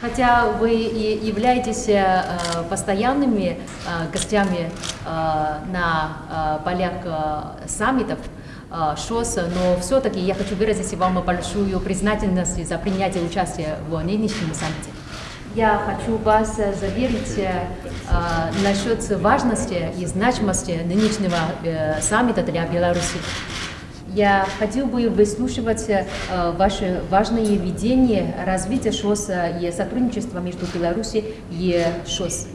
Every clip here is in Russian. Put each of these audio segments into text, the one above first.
Хотя вы и являетесь э, постоянными э, гостями э, на полях саммитов ШОС, но все-таки я хочу выразить вам большую признательность за принятие участия в нынешнем саммите. Я хочу вас заверить насчет важности и значимости нынешнего саммита для Беларуси. Я хотел бы выслушивать э, ваши важные видения развития ШОС э, и сотрудничества между Беларусью и ШОС.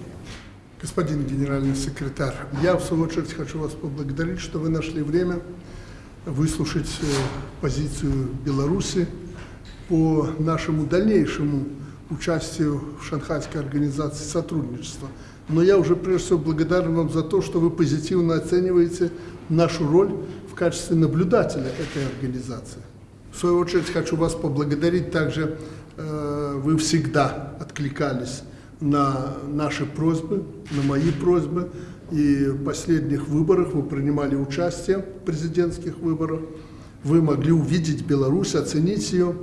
Господин генеральный секретарь, я в свою очередь хочу вас поблагодарить, что вы нашли время выслушать э, позицию Беларуси по нашему дальнейшему участию в Шанхайской организации сотрудничества. Но я уже прежде всего благодарен вам за то, что вы позитивно оцениваете нашу роль в качестве наблюдателя этой организации. В свою очередь хочу вас поблагодарить также, э, вы всегда откликались на наши просьбы, на мои просьбы, и в последних выборах вы принимали участие в президентских выборах, вы могли увидеть Беларусь, оценить ее,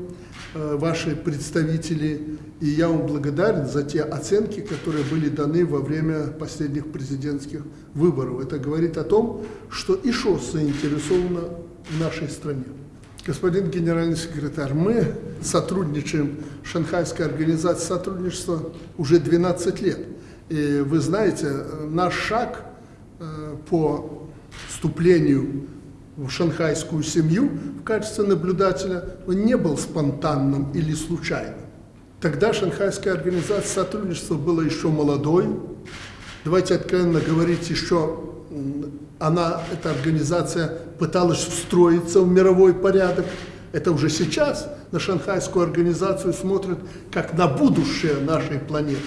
ваши представители, и я вам благодарен за те оценки, которые были даны во время последних президентских выборов. Это говорит о том, что и ШОС заинтересована в нашей стране. Господин генеральный секретарь, мы сотрудничаем, Шанхайская организация сотрудничества уже 12 лет. И вы знаете, наш шаг э, по вступлению в шанхайскую семью в качестве наблюдателя не был спонтанным или случайным. Тогда Шанхайская организация сотрудничества была еще молодой. Давайте откровенно говорить, еще она, эта организация пыталась встроиться в мировой порядок. Это уже сейчас на Шанхайскую организацию смотрят как на будущее нашей планеты,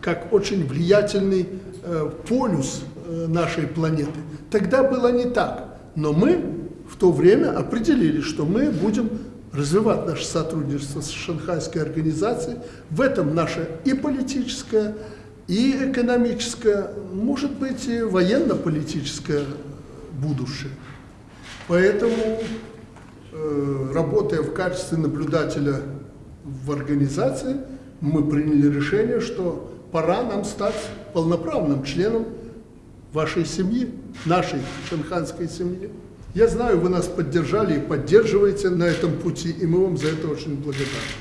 как очень влиятельный э, полюс э, нашей планеты. Тогда было не так, но мы в то время определили, что мы будем развивать наше сотрудничество с Шанхайской организацией. В этом наше и политическое, и экономическое, может быть, и военно-политическое будущее. Поэтому, э, работая в качестве наблюдателя в организации, мы приняли решение, что пора нам стать полноправным членом вашей семьи, нашей шанханской семьи. Я знаю, вы нас поддержали и поддерживаете на этом пути, и мы вам за это очень благодарны.